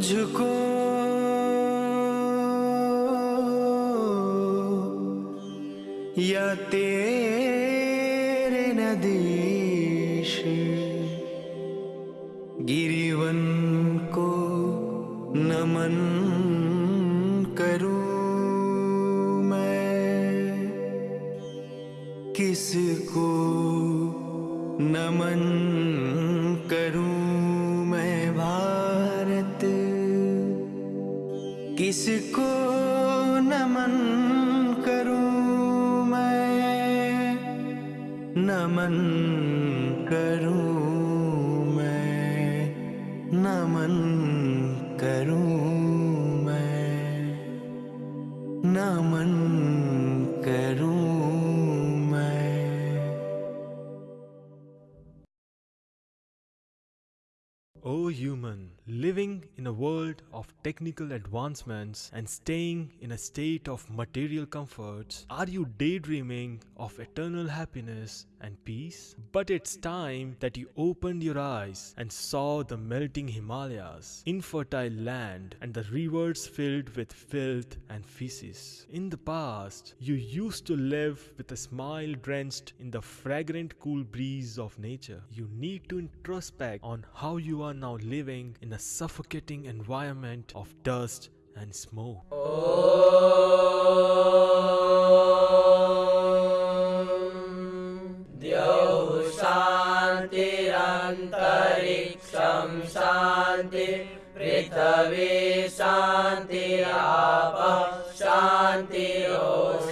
तुझको। या तेरे नदीश गिरिवन को नमन करूँ मैं? किसको नमन किसको नमन करूँ मैं? नमन करूँ technical advancements and staying in a state of material comforts, are you daydreaming of eternal happiness and peace? But it's time that you opened your eyes and saw the melting Himalayas, infertile land, and the rivers filled with filth and feces. In the past, you used to live with a smile drenched in the fragrant cool breeze of nature. You need to introspect on how you are now living in a suffocating environment of dust and smoke. द्यौः शान्तिरन्तरिक्षं शान्ति पृथिवी शान्तिरापः शान्तिरोषधय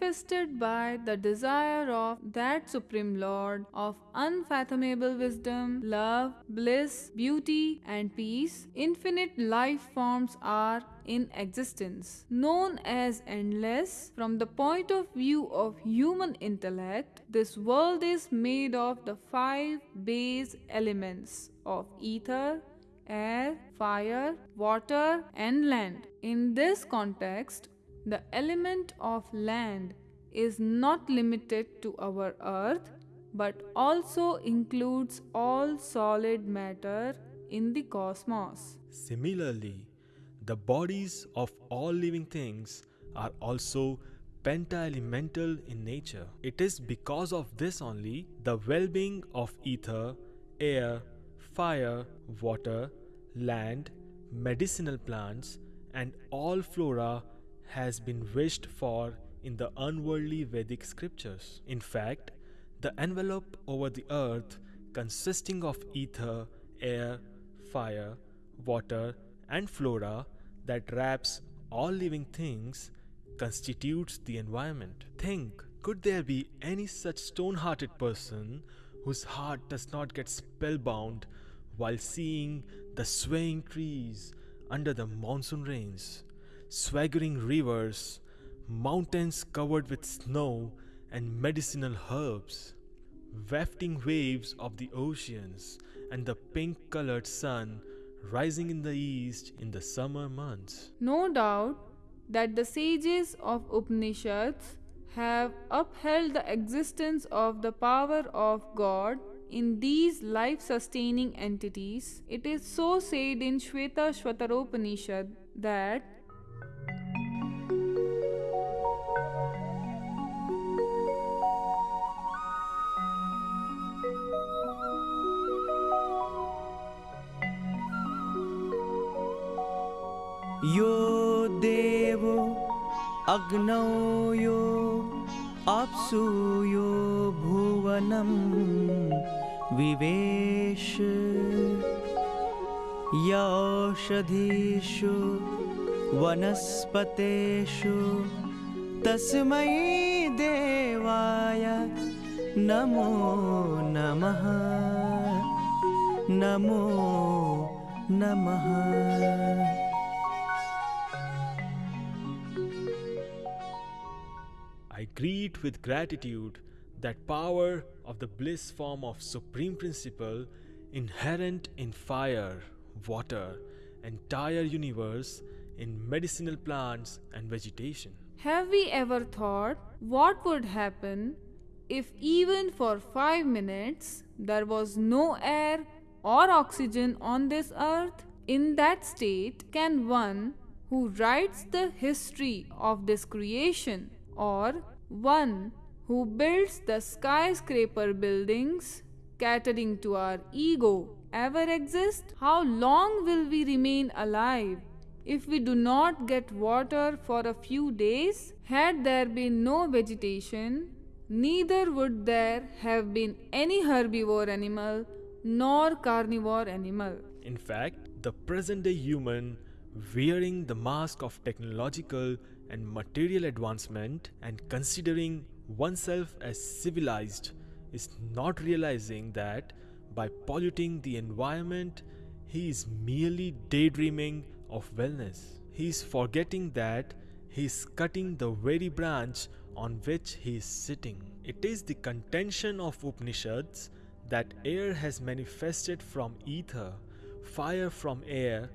manifested by the desire of that Supreme Lord of unfathomable wisdom, love, bliss, beauty, and peace, infinite life forms are in existence. Known as endless, from the point of view of human intellect, this world is made of the five base elements of ether, air, fire, water, and land. In this context, the element of land is not limited to our earth but also includes all solid matter in the cosmos. Similarly, the bodies of all living things are also penta-elemental in nature. It is because of this only the well-being of ether, air, fire, water, land, medicinal plants, and all flora has been wished for in the unworldly Vedic scriptures. In fact, the envelope over the earth consisting of ether, air, fire, water, and flora that wraps all living things constitutes the environment. Think, could there be any such stone hearted person whose heart does not get spellbound while seeing the swaying trees under the monsoon rains, swaggering rivers, mountains covered with snow and medicinal herbs, wafting waves of the oceans, and the pink colored sun rising in the east in the summer months? No doubt that the sages of Upanishads have upheld the existence of the power of God in these life sustaining entities. It is so said in Shweta Shwataropanishad that यो देवो अग्नौ यो अप्सु यो भुवनं विवेश यौषधीषु वनस्पतेषु तस्मै देवाय नमो नमः नमो नमः greet with gratitude that power of the bliss form of supreme principle inherent in fire, water, entire universe, in medicinal plants and vegetation. Have we ever thought what would happen if even for 5 minutes there was no air or oxygen on this earth? In that state, can one who writes the history of this creation or one who builds the skyscraper buildings catering to our ego ever exist? How long will we remain alive if we do not get water for a few days? Had there been no vegetation, neither would there have been any herbivore animal nor carnivore animal. In fact, the present day human wearing the mask of technological and material advancement and considering oneself as civilized is not realizing that by polluting the environment, he is merely daydreaming of wellness. He is forgetting that he is cutting the very branch on which he is sitting. It is the contention of Upanishads that air has manifested from ether, fire from air,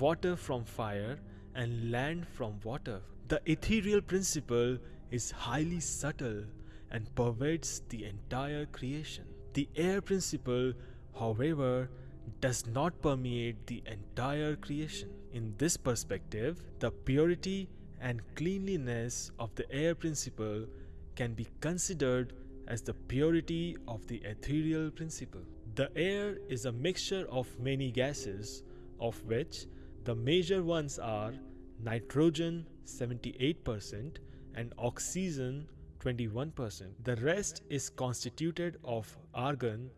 water from fire, and land from water. The ethereal principle is highly subtle and pervades the entire creation. The air principle, however, does not permeate the entire creation. In this perspective, the purity and cleanliness of the air principle can be considered as the purity of the ethereal principle. The air is a mixture of many gases, of which the major ones are nitrogen 78% and oxygen 21%. The rest is constituted of argon,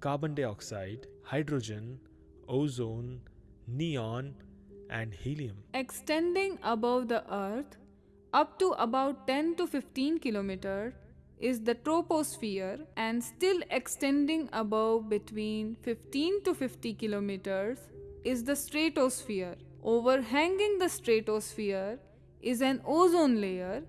carbon dioxide, hydrogen, ozone, neon, and helium. Extending above the earth up to about 10 to 15 kilometer is the troposphere and still extending above between 15 to 50 kilometers is the stratosphere. Overhanging the stratosphere is an ozone layer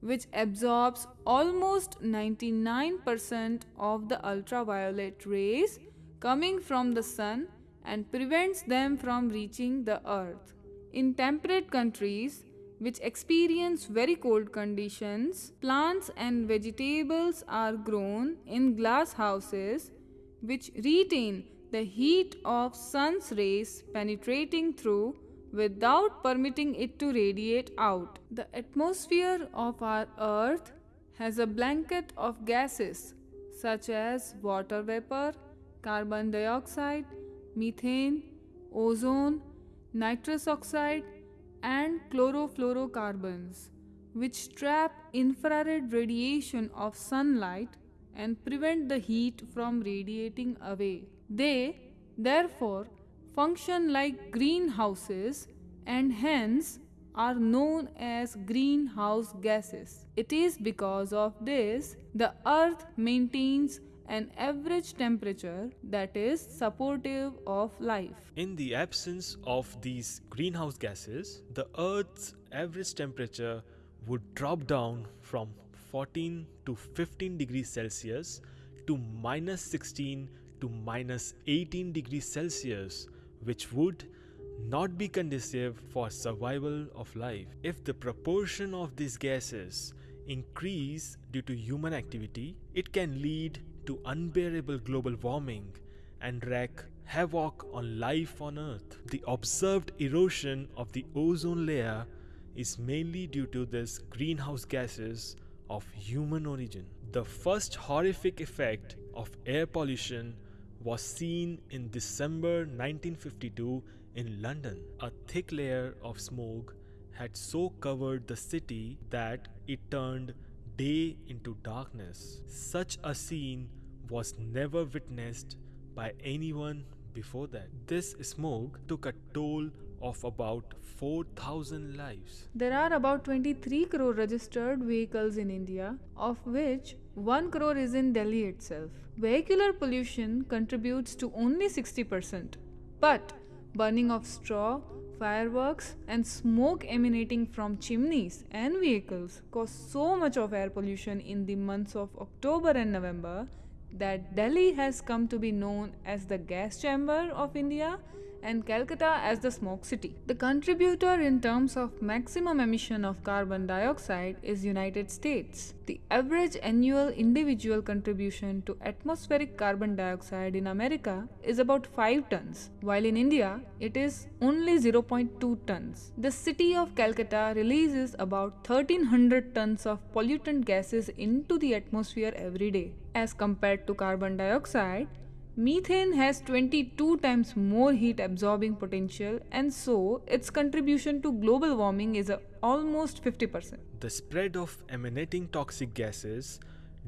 which absorbs almost 99% of the ultraviolet rays coming from the sun and prevents them from reaching the earth. In temperate countries, which experience very cold conditions, plants and vegetables are grown in glass houses which retain the heat of sun's rays penetrating through without permitting it to radiate out. The atmosphere of our earth has a blanket of gases such as water vapor, carbon dioxide, methane, ozone, nitrous oxide, and chlorofluorocarbons, which trap infrared radiation of sunlight and prevent the heat from radiating away. They, therefore, function like greenhouses and hence are known as greenhouse gases. It is because of this the earth maintains an average temperature that is supportive of life. In the absence of these greenhouse gases, the Earth's average temperature would drop down from 14 to 15 degrees Celsius to minus 16 to minus 18 degrees Celsius, which would not be conducive for survival of life. If the proportion of these gases increase due to human activity, it can lead to unbearable global warming and wreak havoc on life on Earth. The observed erosion of the ozone layer is mainly due to these greenhouse gases of human origin. The first horrific effect of air pollution was seen in December 1952 in London. A thick layer of smoke had so covered the city that it turned day into darkness. Such a scene was never witnessed by anyone before that. This smoke took a toll of about 4,000 lives. There are about 23 crore registered vehicles in India, of which 1 crore is in Delhi itself. Vehicular pollution contributes to only 60%, but burning of straw fireworks, and smoke emanating from chimneys and vehicles cause so much of air pollution in the months of October and November that Delhi has come to be known as the gas chamber of India and Calcutta as the smoke city. The contributor in terms of maximum emission of carbon dioxide is United States. The average annual individual contribution to atmospheric carbon dioxide in America is about 5 tons, while in India it is only 0.2 tons. The city of Calcutta releases about 1300 tons of pollutant gases into the atmosphere every day. As compared to carbon dioxide, Methane has 22 times more heat absorbing potential, and so its contribution to global warming is almost 50%. The spread of emanating toxic gases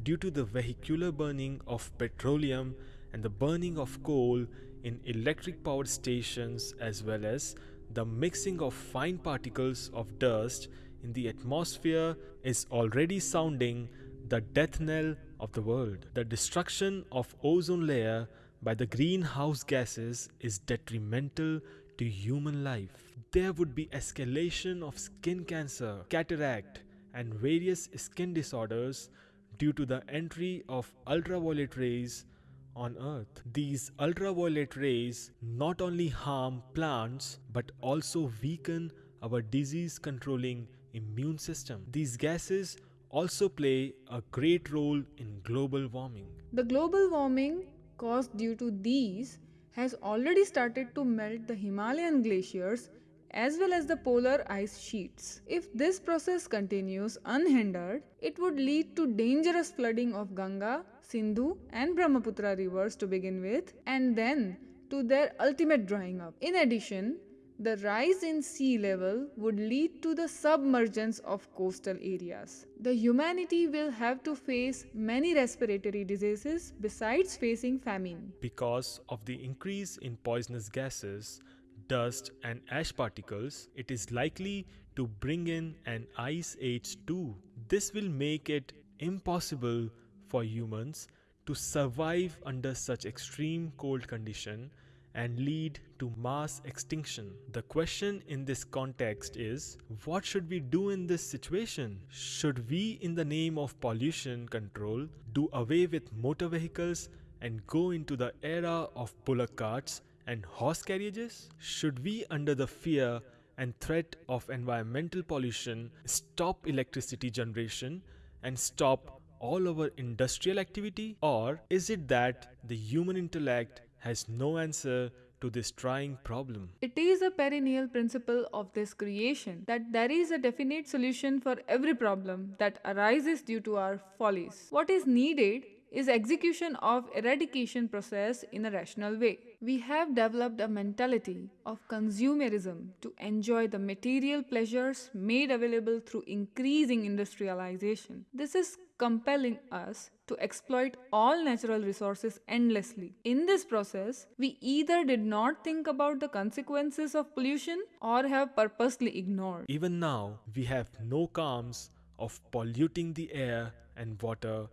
due to the vehicular burning of petroleum and the burning of coal in electric power stations, as well as the mixing of fine particles of dust in the atmosphere, is already sounding the death knell of the world. The destruction of ozone layer by the greenhouse gases is detrimental to human life. There would be escalation of skin cancer, cataract, and various skin disorders due to the entry of ultraviolet rays on earth. These ultraviolet rays not only harm plants but also weaken our disease controlling immune system. These gases also play a great role in global warming. The global warming caused due to these has already started to melt the Himalayan glaciers as well as the polar ice sheets. If this process continues unhindered, it would lead to dangerous flooding of Ganga, Sindhu, and Brahmaputra rivers to begin with, and then to their ultimate drying up. In addition, the rise in sea level would lead to the submergence of coastal areas. The humanity will have to face many respiratory diseases besides facing famine. Because of the increase in poisonous gases, dust, and ash particles, it is likely to bring in an ice age too. This will make it impossible for humans to survive under such extreme cold condition and lead to mass extinction. The question in this context is what should we do in this situation? Should we, in the name of pollution control, do away with motor vehicles and go into the era of bullock carts and horse carriages? Should we, under the fear and threat of environmental pollution, stop electricity generation and stop all our industrial activity? Or is it that the human intellect has no answer to this trying problem. It is a perennial principle of this creation that there is a definite solution for every problem that arises due to our follies. What is needed is execution of eradication process in a rational way. We have developed a mentality of consumerism to enjoy the material pleasures made available through increasing industrialization. This is compelling us to exploit all natural resources endlessly. In this process, we either did not think about the consequences of pollution or have purposely ignored. Even now, we have no calms of polluting the air and water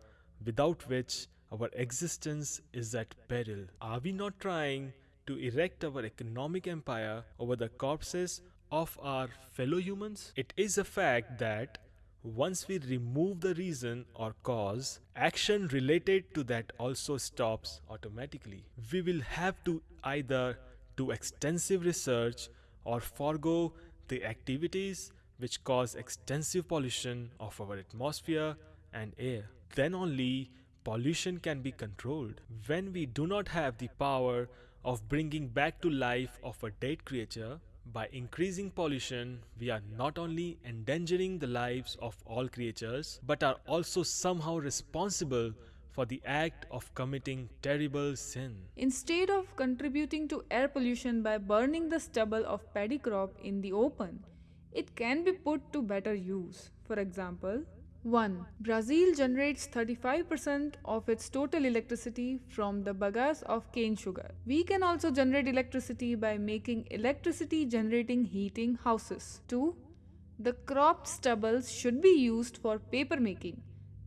without which our existence is at peril. Are we not trying to erect our economic empire over the corpses of our fellow humans? It is a fact that once we remove the reason or cause, action related to that also stops automatically. We will have to either do extensive research or forego the activities which cause extensive pollution of our atmosphere and air. Then only pollution can be controlled. When we do not have the power of bringing back to life of a dead creature, by increasing pollution, we are not only endangering the lives of all creatures, but are also somehow responsible for the act of committing terrible sin. Instead of contributing to air pollution by burning the stubble of paddy crop in the open, it can be put to better use. For example, 1. Brazil generates 35% of its total electricity from the bagasse of cane sugar. We can also generate electricity by making electricity generating heating houses. 2. The cropped stubbles should be used for paper making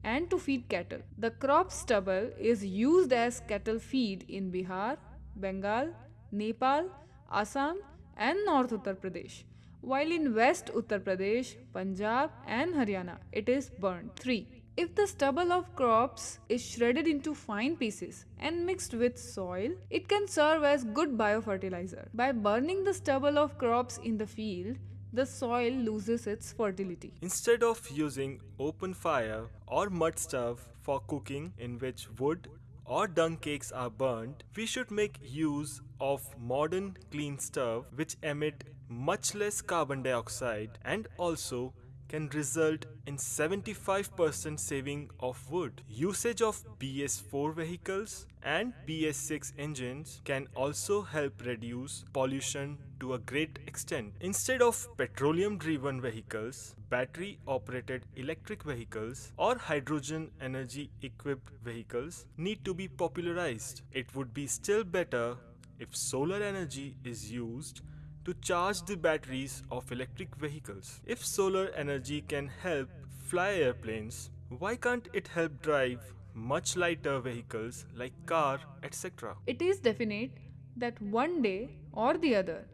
and to feed cattle. The crop stubble is used as cattle feed in Bihar, Bengal, Nepal, Assam, and North Uttar Pradesh, while in West Uttar Pradesh, Punjab, and Haryana it is burnt. 3. If the stubble of crops is shredded into fine pieces and mixed with soil, it can serve as good biofertilizer. By burning the stubble of crops in the field, the soil loses its fertility. Instead of using open fire or mud stove for cooking in which wood or dung cakes are burnt, we should make use of modern clean stove which emit much less carbon dioxide and also can result in 75% saving of wood. Usage of BS4 vehicles and BS6 engines can also help reduce pollution to a great extent. Instead of petroleum driven vehicles, battery operated electric vehicles or hydrogen energy equipped vehicles need to be popularized. It would be still better if solar energy is used to charge the batteries of electric vehicles. If solar energy can help fly airplanes, why can't it help drive much lighter vehicles like car, etc.? It is definite that one day or the other,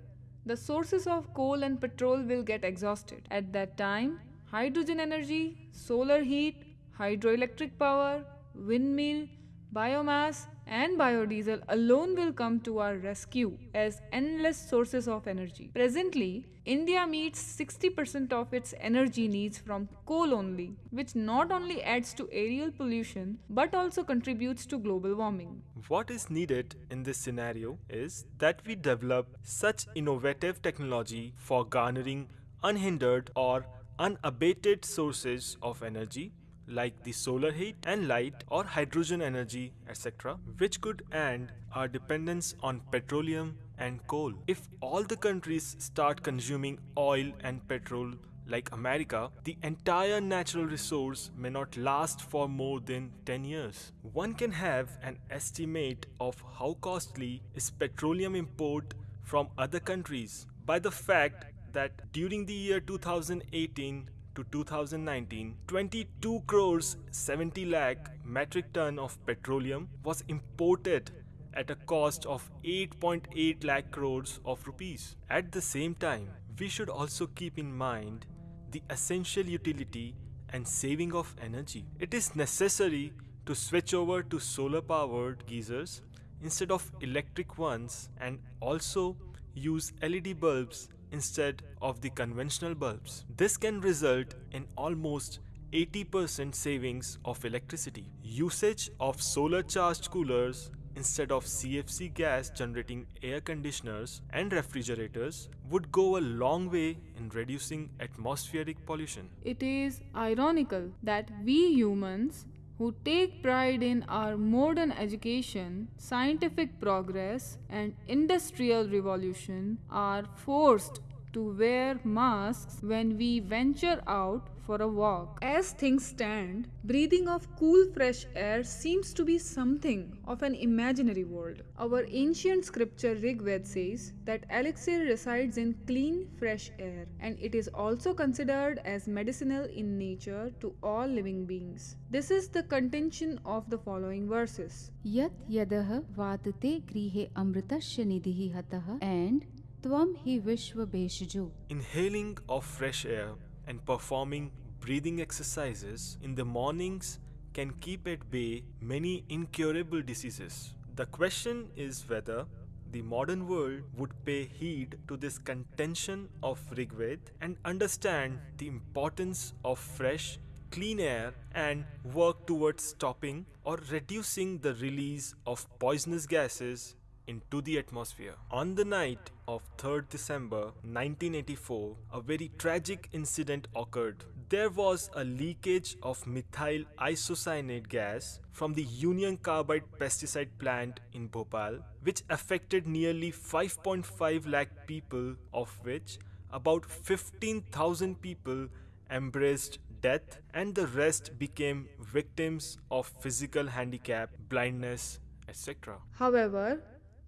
the sources of coal and petrol will get exhausted. At that time, hydrogen energy, solar heat, hydroelectric power, windmill, biomass, and biodiesel alone will come to our rescue as endless sources of energy. Presently, India meets 60% of its energy needs from coal only, which not only adds to aerial pollution but also contributes to global warming. What is needed in this scenario is that we develop such innovative technology for garnering unhindered or unabated sources of energy like the solar heat and light or hydrogen energy, etc., which could end our dependence on petroleum and coal. If all the countries start consuming oil and petrol like America, the entire natural resource may not last for more than 10 years. One can have an estimate of how costly is petroleum import from other countries by the fact that during the year 2018 to 2019, 22 crores 70 lakh metric ton of petroleum was imported at a cost of 8.8 lakh crores of rupees. At the same time, we should also keep in mind the essential utility and saving of energy. It is necessary to switch over to solar powered geysers instead of electric ones and also use LED bulbs instead of the conventional bulbs. This can result in almost 80% savings of electricity. Usage of solar charged coolers instead of CFC gas generating air conditioners and refrigerators would go a long way in reducing atmospheric pollution. It is ironical that we humans who take pride in our modern education, scientific progress, and industrial revolution are forced to wear masks when we venture out for a walk. As things stand, breathing of cool fresh air seems to be something of an imaginary world. Our ancient scripture Rig Veda says that elixir resides in clean fresh air and it is also considered as medicinal in nature to all living beings. This is the contention of the following verses. Yat yadah vatate grihe amritasya nidhi hatah and tvam hi vishva Inhaling of fresh air and performing breathing exercises in the mornings can keep at bay many incurable diseases. The question is whether the modern world would pay heed to this contention of Rigved and understand the importance of fresh, clean air and work towards stopping or reducing the release of poisonous gases into the atmosphere. On the night of 3rd December 1984, a very tragic incident occurred. There was a leakage of methyl isocyanate gas from the Union Carbide pesticide plant in Bhopal, which affected nearly 5.5 lakh people, of which about 15,000 people embraced death and the rest became victims of physical handicap, blindness, etc. However,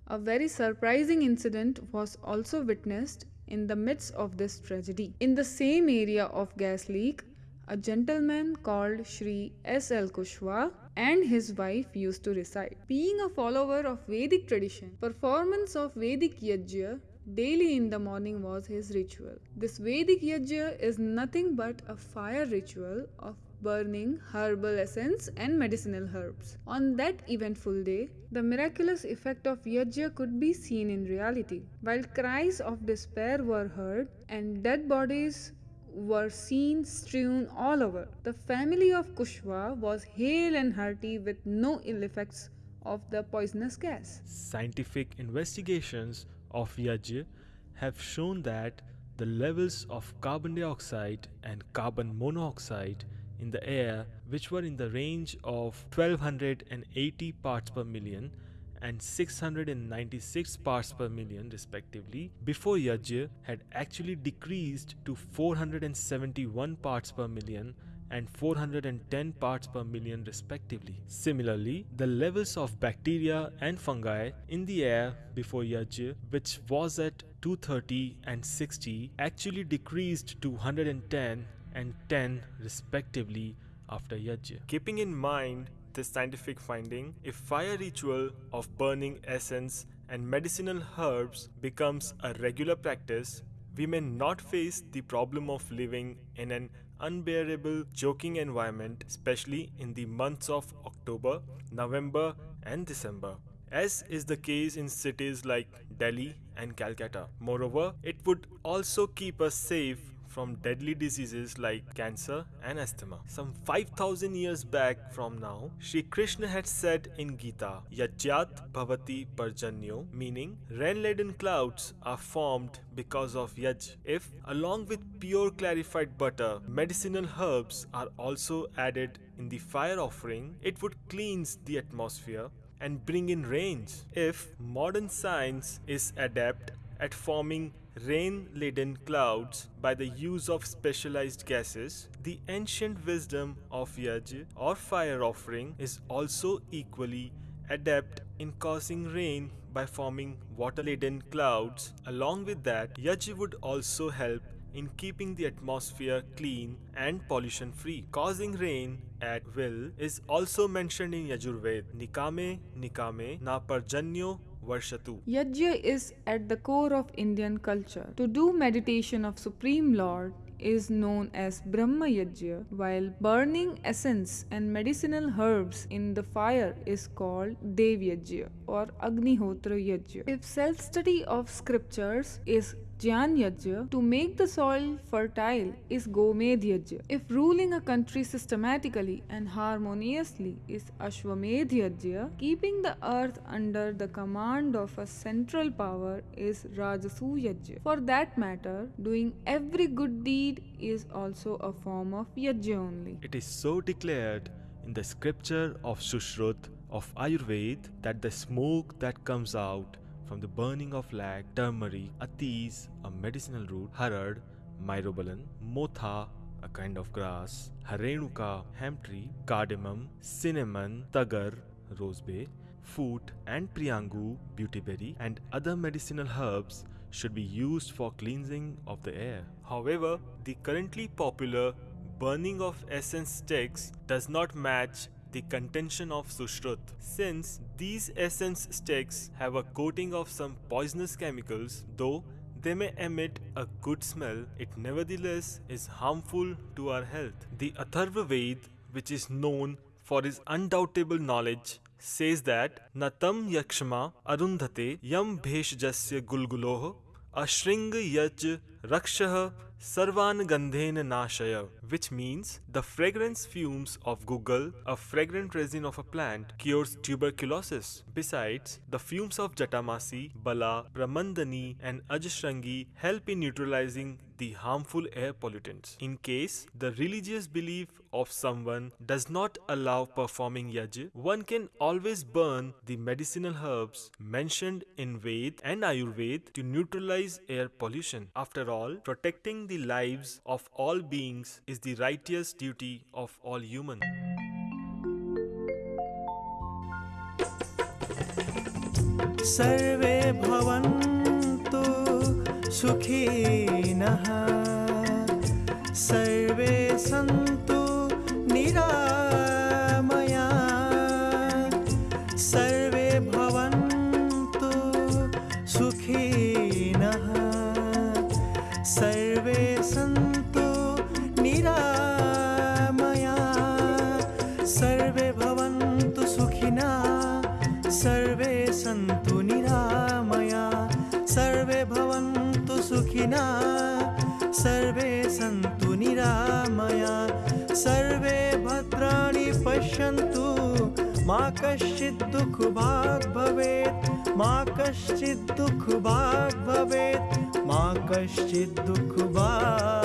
a very surprising incident was also witnessed in the midst of this tragedy. In the same area of gas leak, a gentleman called Shri S. L. Kushwa and his wife used to reside. Being a follower of Vedic tradition, performance of Vedic yajna daily in the morning was his ritual. This Vedic yajna is nothing but a fire ritual of burning herbal essence and medicinal herbs. On that eventful day, the miraculous effect of yajna could be seen in reality. While cries of despair were heard and dead bodies were seen strewn all over, the family of Kushwa was hale and hearty with no ill effects of the poisonous gas. Scientific investigations of Yajna have shown that the levels of carbon dioxide and carbon monoxide in the air, which were in the range of 1280 parts per million and 696 parts per million, respectively, before Yajna had actually decreased to 471 parts per million and 410 parts per million respectively. Similarly, the levels of bacteria and fungi in the air before Yajna, which was at 230 and 60, actually decreased to 110 and 10 respectively after Yajna. Keeping in mind this scientific finding, if fire ritual of burning essence and medicinal herbs becomes a regular practice, we may not face the problem of living in an unbearable joking environment, especially in the months of October, November, and December, as is the case in cities like Delhi and Calcutta. Moreover, it would also keep us safe from deadly diseases like cancer and asthma. Some 5000 years back from now, Sri Krishna had said in Gita, Yajyat bhavati parjanyo, meaning rain-laden clouds are formed because of yaj. If, along with pure clarified butter, medicinal herbs are also added in the fire offering, it would cleanse the atmosphere and bring in rains. If modern science is adept at forming rain laden clouds by the use of specialized gases, the ancient wisdom of Yaj or fire offering is also equally adept in causing rain by forming water laden clouds. Along with that, Yaj would also help in keeping the atmosphere clean and pollution free. Causing rain at will is also mentioned in Yajurved. Nikame, Nikame, na parjanyo Varshatu. Yajna is at the core of Indian culture. To do meditation of Supreme Lord is known as Brahma Yajna, while burning essence and medicinal herbs in the fire is called Dev Yajna or Agnihotra Yajna. If self study of scriptures is Jyan Yajna, to make the soil fertile is Gomed Yajna. If ruling a country systematically and harmoniously is Ashwamedh Yajna, keeping the earth under the command of a central power is Rajasu Yajna. For that matter, doing every good deed is also a form of Yajna only. It is so declared in the scripture of Sushrut of Ayurveda that the smoke that comes out from the burning of lag, turmeric, atis, a medicinal root, harad, myrobalan, motha, a kind of grass, harenuka, hemp tree, cardamom, cinnamon, tagar, rosebay, foot, and priyangu, beautyberry, and other medicinal herbs should be used for cleansing of the air. However, the currently popular burning of essence sticks does not match the contention of Sushrut. Since these essence sticks have a coating of some poisonous chemicals, though they may emit a good smell, it nevertheless is harmful to our health. The Atharva Ved, which is known for its undoubtable knowledge, says that Natam Yakshma Arundhate Yam Bheshjasya Gulguloh Ashring Yaj Rakshah Sarvan Gandhen Nashaya, which means the fragrance fumes of guggul, a fragrant resin of a plant, cures tuberculosis. Besides, the fumes of Jatamasi, Bala, Pramandani, and Ajashrangi help in neutralizing the harmful air pollutants. In case the religious belief of someone does not allow performing yaj, one can always burn the medicinal herbs mentioned in Ved and Ayurveda to neutralize air pollution. After all, protecting the lives of all beings is the righteous duty of all humans. सर्वे भवन्तु सुखिनः सर्वे सन्तु निरामया भवन्तु सर्वे सन्तु निरामया। सर्वे भद्राणि पश्यन्तु। मा कश्चित् दुःखभाग् भवेत्। मा कश्चित् दुःखभाग् भवेत्। मा कश्चित् दुःखभाग्